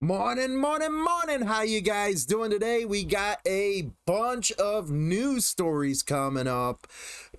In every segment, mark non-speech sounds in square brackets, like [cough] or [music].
Morning, morning, morning. How you guys doing today? We got a bunch of news stories coming up.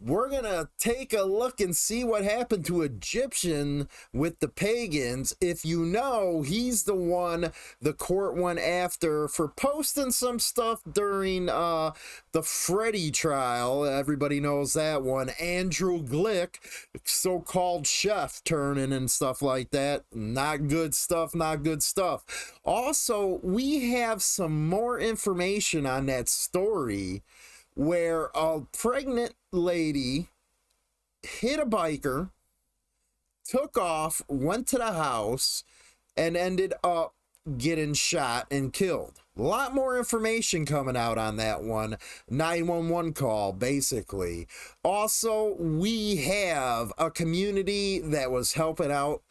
We're going to take a look and see what happened to Egyptian with the pagans. If you know, he's the one the court went after for posting some stuff during uh the Freddy trial. Everybody knows that one. Andrew Glick, so-called chef turning and stuff like that. Not good stuff, not good stuff. Also, we have some more information on that story where a pregnant lady hit a biker, took off, went to the house, and ended up getting shot and killed. A lot more information coming out on that one. 911 call, basically. Also, we have a community that was helping out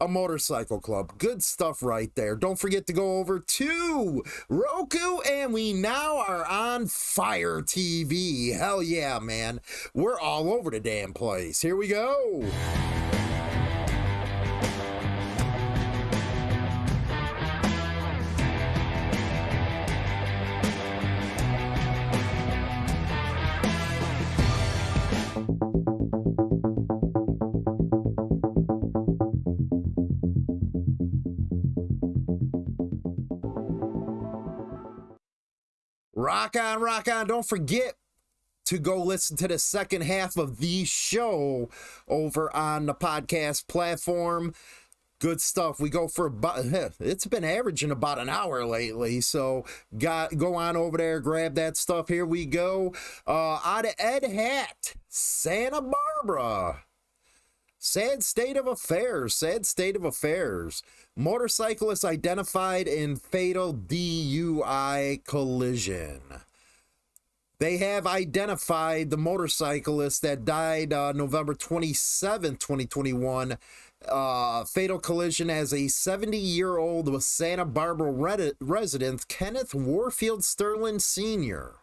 a motorcycle club. Good stuff right there. Don't forget to go over to Roku, and we now are on Fire TV. Hell yeah, man. We're all over the damn place. Here we go. Rock on, rock on. Don't forget to go listen to the second half of the show over on the podcast platform. Good stuff. We go for about, [laughs] it's been averaging about an hour lately. So got go on over there, grab that stuff. Here we go. Uh, out of Edhat, Santa Barbara. Sad state of affairs. Sad state of affairs. Motorcyclist identified in fatal DUI collision. They have identified the motorcyclist that died uh, November 27, 2021. Uh, fatal collision as a 70 year old with Santa Barbara resident, Kenneth Warfield Sterling Sr.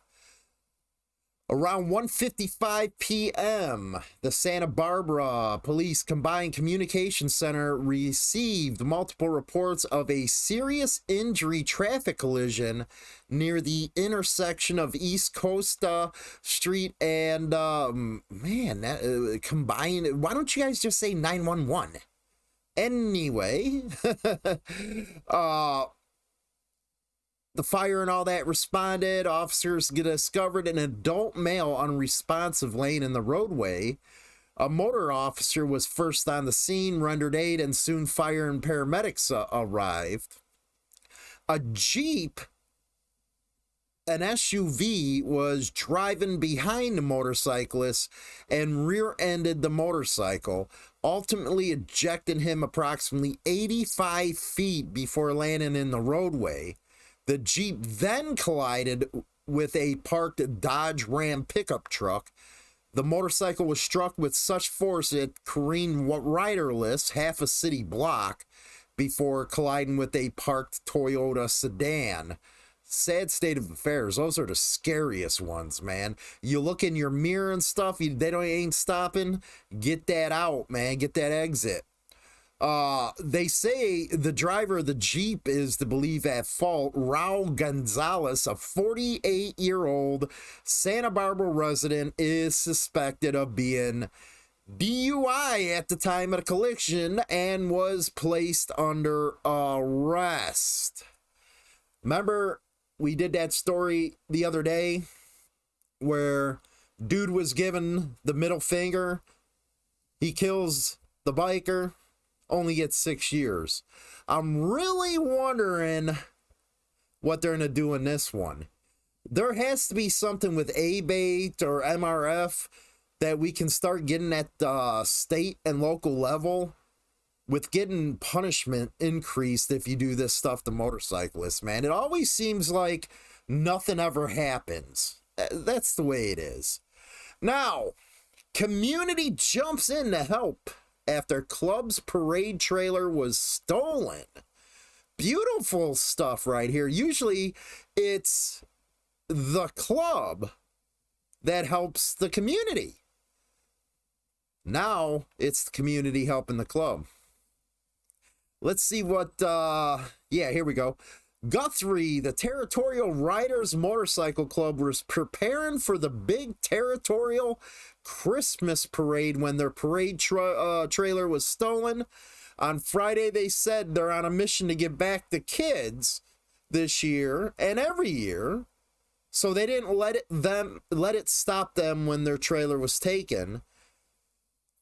Around 1:55 p.m., the Santa Barbara Police Combined Communications Center received multiple reports of a serious injury traffic collision near the intersection of East Cota Street and um, man, that, uh, combined. Why don't you guys just say 911? Anyway, [laughs] uh the fire and all that responded. Officers discovered an adult male unresponsive laying in the roadway. A motor officer was first on the scene, rendered aid, and soon fire and paramedics uh, arrived. A Jeep, an SUV, was driving behind the motorcyclist and rear ended the motorcycle, ultimately ejecting him approximately 85 feet before landing in the roadway. The Jeep then collided with a parked Dodge Ram pickup truck. The motorcycle was struck with such force it careened riderless half a city block before colliding with a parked Toyota sedan. Sad state of affairs. Those are the scariest ones, man. You look in your mirror and stuff, you, they don't ain't stopping. Get that out, man. Get that exit. Uh, they say the driver of the Jeep is to believe at fault. Raul Gonzalez, a 48 year old Santa Barbara resident, is suspected of being DUI at the time of the collision and was placed under arrest. Remember, we did that story the other day where dude was given the middle finger. He kills the biker only gets six years. I'm really wondering what they're going to do in this one. There has to be something with ABATE or MRF that we can start getting at the state and local level with getting punishment increased if you do this stuff to motorcyclists, man. It always seems like nothing ever happens. That's the way it is. Now, community jumps in to help after Club's parade trailer was stolen. Beautiful stuff right here. Usually it's the club that helps the community. Now it's the community helping the club. let's see what, uh, yeah, here we go. Guthrie, the Territorial Riders Motorcycle Club, was preparing for the big Territorial Christmas parade when their parade tra- uh, trailer was stolen. On Friday, they said they're on a mission to get back the kids this year and every year. So they didn't let it them let it stop them when their trailer was taken.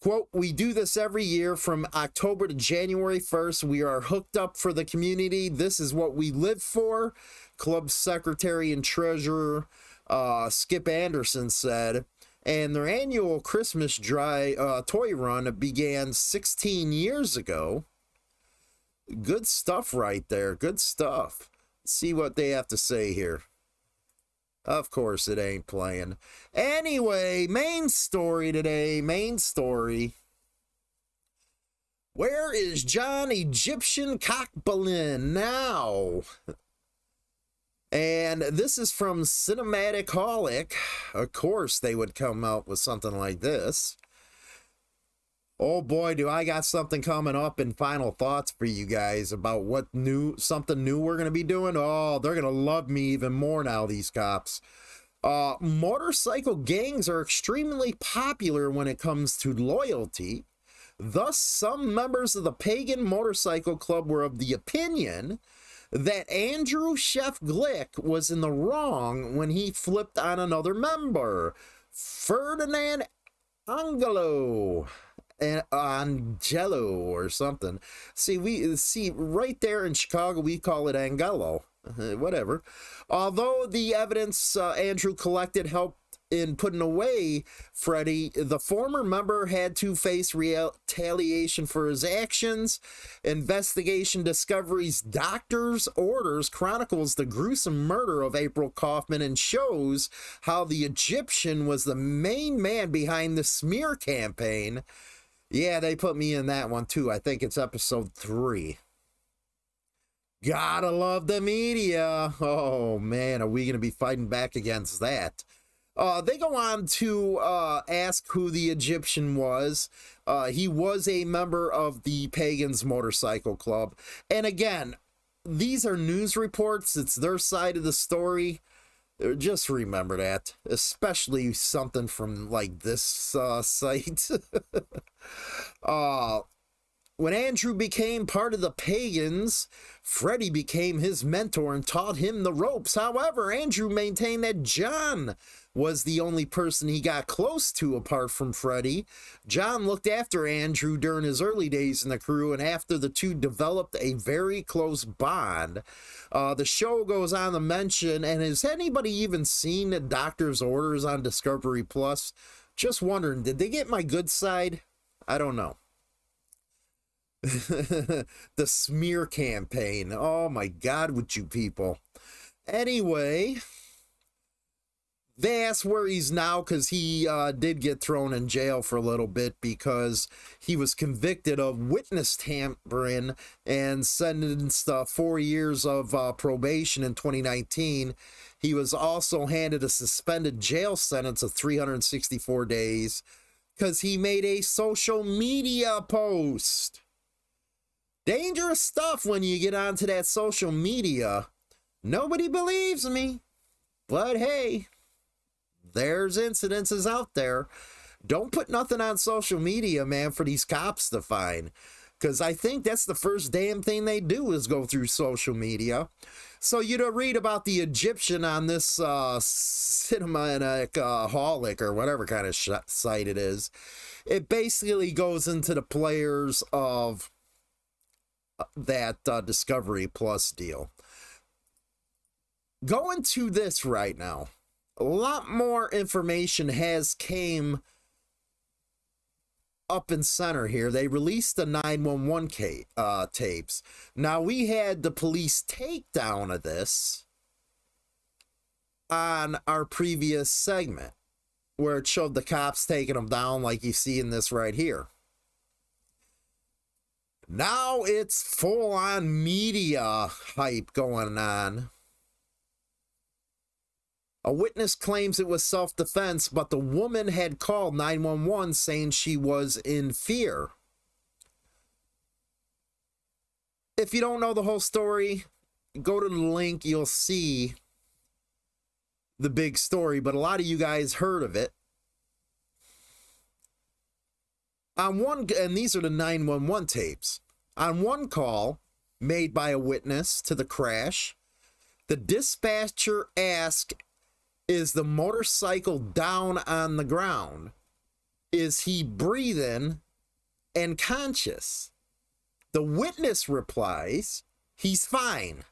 Quote, we do this every year from October to January 1st. We are hooked up for the community. This is what we live for. Club secretary and treasurer uh, Skip Anderson said. And their annual Christmas dry uh, toy run began 16 years ago. Good stuff right there. Good stuff. Let's see what they have to say here. Of course, it ain't playing. Anyway, main story today. Main story. Where is John Egyptian Cockbalin now? And this is from Cinematic Holic. Of course, they would come out with something like this. Oh boy, do I got something coming up in final thoughts for you guys about what new something new we're gonna be doing. Oh, they're gonna love me even more now, these cops. Uh, motorcycle gangs are extremely popular when it comes to loyalty. Thus, some members of the Pagan Motorcycle Club were of the opinion that Andrew Chef Glick was in the wrong when he flipped on another member, Ferdinand Angelo and Angelo or something. See, we see right there in Chicago, we call it Angelo. Whatever. Although the evidence uh, Andrew collected helped in putting away Freddie, the former member had to face retaliation for his actions. Investigation Discovery's doctor's orders chronicles the gruesome murder of April Kauffman and shows how the Egyptian was the main man behind the smear campaign yeah, they put me in that one too. I think it's episode three. Gotta love the media. Oh man, are we gonna be fighting back against that? Uh, they go on to uh, ask who the Egyptian was. Uh, he was a member of the Pagans Motorcycle Club. And again, these are news reports, it's their side of the story. Just remember that, especially something from like this uh, [laughs] site. uh, when Andrew became part of the pagans, Freddie became his mentor and taught him the ropes. However, Andrew maintained that John was the only person he got close to apart from Freddie. John looked after Andrew during his early days in the crew, and after the two developed a very close bond. Uh, the show goes on to mention, and has anybody even seen the doctor's orders on Discovery Plus? Just wondering, did they get my good side? I don't know. [laughs] the smear campaign. Oh my God, with you people. Anyway, asked where he's now because he uh, did get thrown in jail for a little bit because he was convicted of witness tampering and sentenced uh, four years of uh, probation in 2019. He was also handed a suspended jail sentence of 364 days because he made a social media post. Dangerous stuff when you get onto that social media. Nobody believes me. But hey, there's incidences out there. Don't put nothing on social media, man, for these cops to find. Because I think that's the first damn thing they do is go through social media. So you to read about the Egyptian on this uh, cinematic uh, holic or whatever kind of site it is. It basically goes into the players of uh, that uh, Discovery Plus deal. Going to this right now a lot more information has came up in center here. They released the 911 uh, tapes. Now, we had the police takedown of this on our previous segment where it showed the cops taking them down like you see in this right here. Now it's full on media hype going on a witness claims it was self defense, but the woman had called 911 saying she was in fear. if you don't know the whole story, go to the link, you'll see the big story, but a lot of you guys heard of it. On one, and these are the 911 tapes. On one call made by a witness to the crash, the dispatcher asked, Is the motorcycle down on the ground? Is he breathing and conscious? The witness replies, He's fine.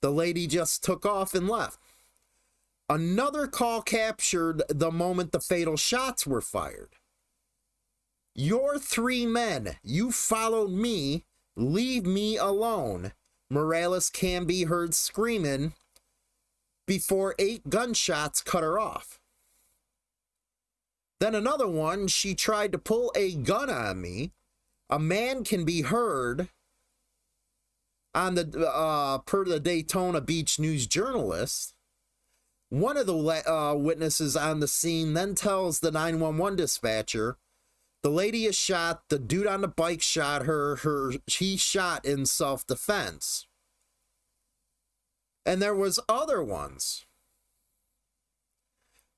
The lady just took off and left. Another call captured the moment the fatal shots were fired. Your three men, you followed me, leave me alone. Morales can be heard screaming before eight gunshots cut her off. Then another one, she tried to pull a gun on me. A man can be heard on the uh, per the Daytona Beach News journalist. One of the uh, witnesses on the scene then tells the 911 dispatcher, the lady is shot, the dude on the bike shot her, her he shot in self-defense. And there was other ones.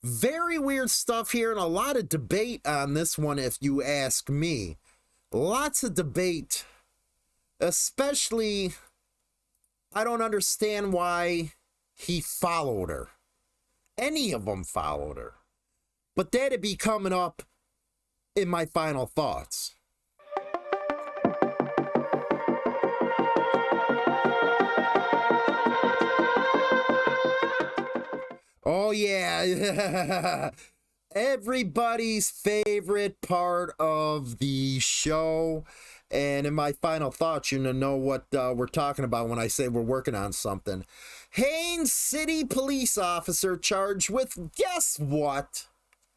Very weird stuff here and a lot of debate on this one if you ask me. Lots of debate. Especially I don't understand why he followed her. Any of them followed her. But that'd be coming up in my final thoughts. Oh, yeah. [laughs] Everybody's favorite part of the show. And in my final thoughts, you know what uh, we're talking about when I say we're working on something. Haines City police officer charged with guess what?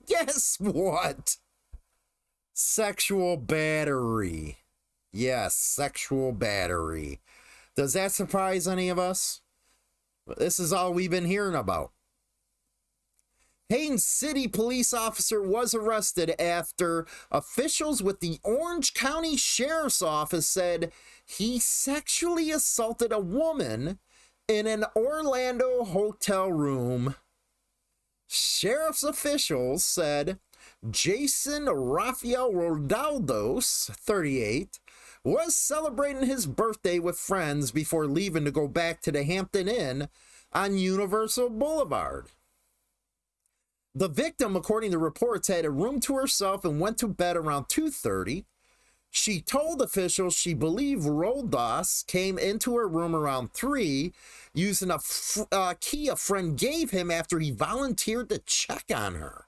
Guess what? Sexual battery. Yes, sexual battery. Does that surprise any of us? This is all we've been hearing about. Haines City police officer was arrested after officials with the Orange County Sheriff's Office said he sexually assaulted a woman in an Orlando hotel room. Sheriff's officials said Jason Rafael Rodaldos, 38, was celebrating his birthday with friends before leaving to go back to the Hampton Inn on Universal Boulevard. The victim, according to reports, had a room to herself and went to bed around 2.30. She told officials she believed Roldas came into her room around 3 using a uh, key a friend gave him after he volunteered to check on her.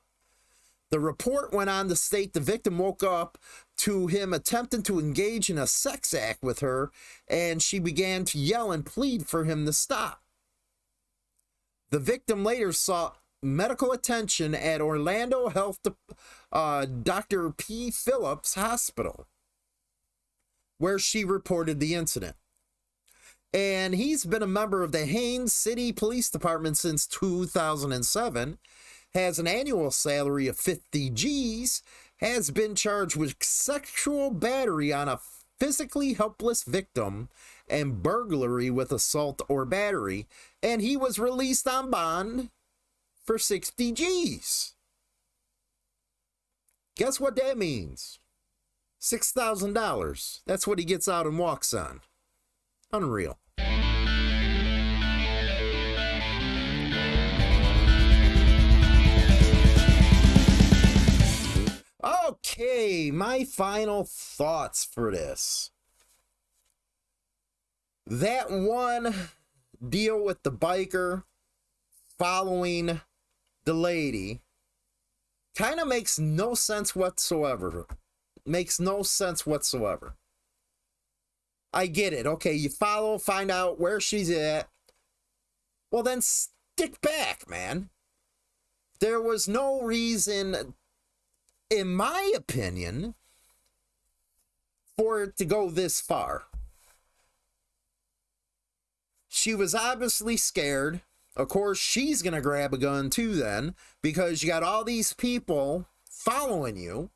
The report went on to state the victim woke up to him attempting to engage in a sex act with her, and she began to yell and plead for him to stop. The victim later sought medical attention at Orlando Health uh, Dr. P. Phillips Hospital, where she reported the incident. And he's been a member of the Haines City Police Department since 2007, has an annual salary of 50 G's, has been charged with sexual battery on a physically helpless victim and burglary with assault or battery, and he was released on bond for 60 G's. Guess what that means? $6,000. That's what he gets out and walks on. Unreal. Okay, my final thoughts for this. That one deal with the biker following the lady kind of makes no sense whatsoever. Makes no sense whatsoever. I get it. Okay, you follow, find out where she's at. Well, then stick back, man. There was no reason, in my opinion, for it to go this far. She was obviously scared. Of course, she's going to grab a gun too, then, because you got all these people following you.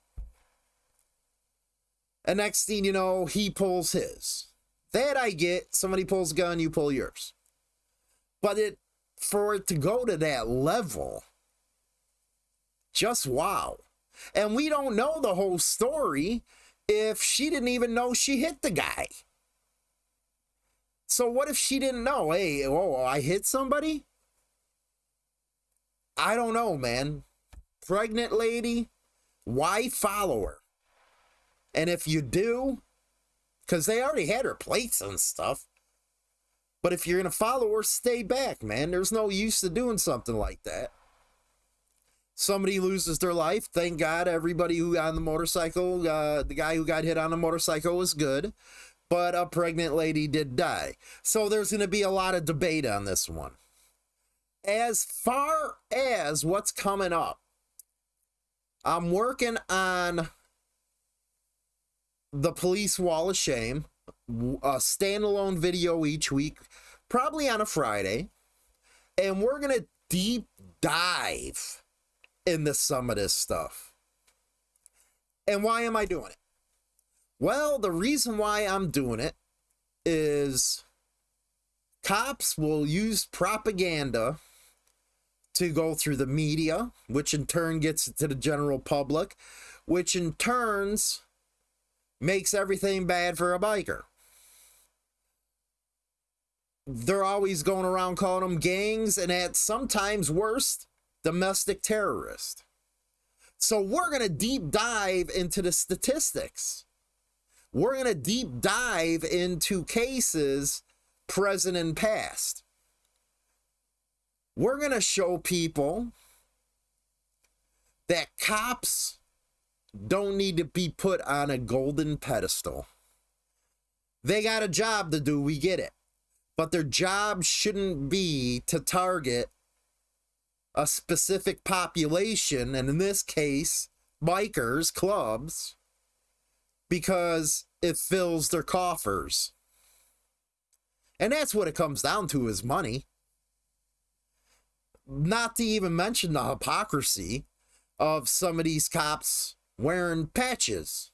And next thing you know, he pulls his. That I get. Somebody pulls a gun, you pull yours. But it for it to go to that level, just wow. And we don't know the whole story if she didn't even know she hit the guy. So what if she didn't know? Hey, oh, I hit somebody? I don't know, man. Pregnant lady, why follow her? And if you do, because they already had her plates and stuff. But if you're going to follow her, stay back, man. There's no use to doing something like that. Somebody loses their life. Thank God everybody who on the motorcycle, uh, the guy who got hit on the motorcycle was good. But a pregnant lady did die. So there's going to be a lot of debate on this one. As far as what's coming up, I'm working on the police wall of shame, a standalone video each week, probably on a Friday, and we're gonna deep dive into some of this stuff. And why am I doing it? Well, the reason why I'm doing it is cops will use propaganda to go through the media, which in turn gets it to the general public, which in turns makes everything bad for a biker. They're always going around calling them gangs, and at sometimes worst, domestic terrorist. So we're going to deep dive into the statistics. We're going to deep dive into cases present and past. We're going to show people that cops don't need to be put on a golden pedestal. They got a job to do, we get it. But their job shouldn't be to target a specific population, and in this case, bikers, clubs, because it fills their coffers. And that's what it comes down to is money. Not to even mention the hypocrisy of some of these cops wearing patches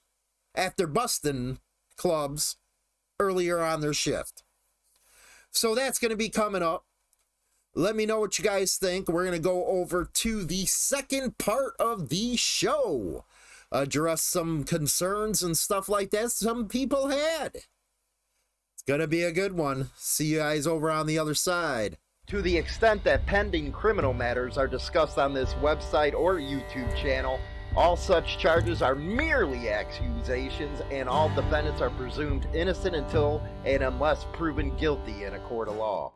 after busting clubs earlier on their shift. So that's going to be coming up. Let me know what you guys think. We're going to go over to the second part of the show. Address some concerns and stuff like that some people had. It's going to be a good one. See you guys over on the other side. To the extent that pending criminal matters are discussed on this website or YouTube channel, all such charges are merely accusations, and all defendants are presumed innocent until and unless proven guilty in a court of law.